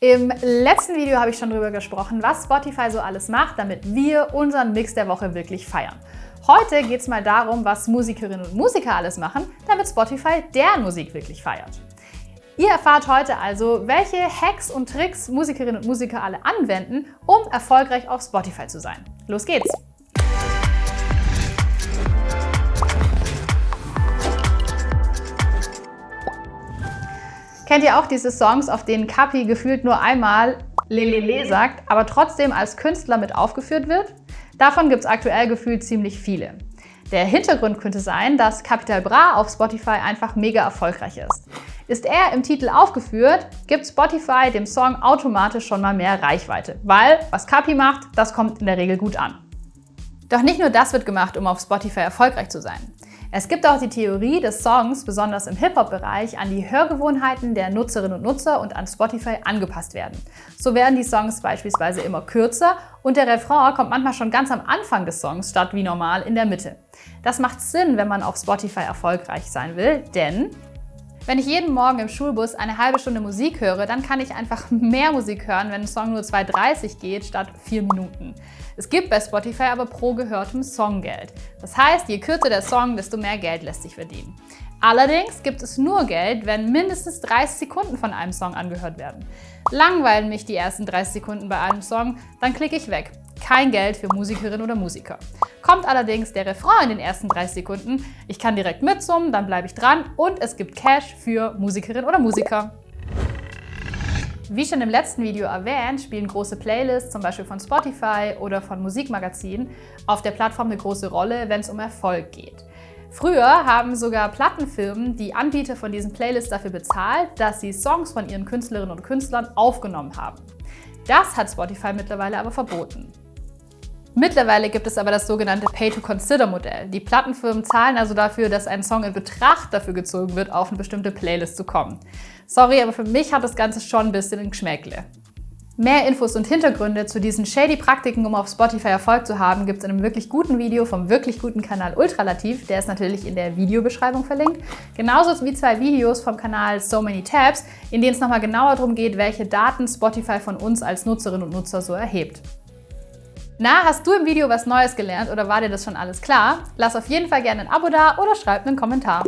Im letzten Video habe ich schon darüber gesprochen, was Spotify so alles macht, damit wir unseren Mix der Woche wirklich feiern. Heute geht es mal darum, was Musikerinnen und Musiker alles machen, damit Spotify deren Musik wirklich feiert. Ihr erfahrt heute also, welche Hacks und Tricks Musikerinnen und Musiker alle anwenden, um erfolgreich auf Spotify zu sein. Los geht's! Kennt ihr auch diese Songs, auf denen Kapi gefühlt nur einmal Lelele sagt, aber trotzdem als Künstler mit aufgeführt wird? Davon gibt es aktuell gefühlt ziemlich viele. Der Hintergrund könnte sein, dass Capital Bra auf Spotify einfach mega erfolgreich ist. Ist er im Titel aufgeführt, gibt Spotify dem Song automatisch schon mal mehr Reichweite, weil was Capi macht, das kommt in der Regel gut an. Doch nicht nur das wird gemacht, um auf Spotify erfolgreich zu sein. Es gibt auch die Theorie, dass Songs, besonders im Hip-Hop-Bereich, an die Hörgewohnheiten der Nutzerinnen und Nutzer und an Spotify angepasst werden. So werden die Songs beispielsweise immer kürzer und der Refrain kommt manchmal schon ganz am Anfang des Songs statt wie normal in der Mitte. Das macht Sinn, wenn man auf Spotify erfolgreich sein will, denn wenn ich jeden Morgen im Schulbus eine halbe Stunde Musik höre, dann kann ich einfach mehr Musik hören, wenn ein Song nur 2,30 geht statt 4 Minuten. Es gibt bei Spotify aber pro gehörtem Song Geld. Das heißt, je kürzer der Song, desto mehr Geld lässt sich verdienen. Allerdings gibt es nur Geld, wenn mindestens 30 Sekunden von einem Song angehört werden. Langweilen mich die ersten 30 Sekunden bei einem Song, dann klicke ich weg. Kein Geld für Musikerinnen oder Musiker. Kommt allerdings der Refrain in den ersten 30 Sekunden, ich kann direkt mitsummen, dann bleibe ich dran und es gibt Cash für Musikerinnen oder Musiker. Wie schon im letzten Video erwähnt, spielen große Playlists, zum Beispiel von Spotify oder von Musikmagazinen, auf der Plattform eine große Rolle, wenn es um Erfolg geht. Früher haben sogar Plattenfirmen die Anbieter von diesen Playlists dafür bezahlt, dass sie Songs von ihren Künstlerinnen und Künstlern aufgenommen haben. Das hat Spotify mittlerweile aber verboten. Mittlerweile gibt es aber das sogenannte Pay-to-Consider-Modell. Die Plattenfirmen zahlen also dafür, dass ein Song in Betracht dafür gezogen wird, auf eine bestimmte Playlist zu kommen. Sorry, aber für mich hat das Ganze schon ein bisschen ein Geschmäckle. Mehr Infos und Hintergründe zu diesen shady Praktiken, um auf Spotify Erfolg zu haben, gibt es in einem wirklich guten Video vom wirklich guten Kanal Ultralativ. Der ist natürlich in der Videobeschreibung verlinkt. Genauso wie zwei Videos vom Kanal So Many Tabs, in denen es nochmal genauer darum geht, welche Daten Spotify von uns als Nutzerinnen und Nutzer so erhebt. Na, hast du im Video was Neues gelernt oder war dir das schon alles klar? Lass auf jeden Fall gerne ein Abo da oder schreib einen Kommentar.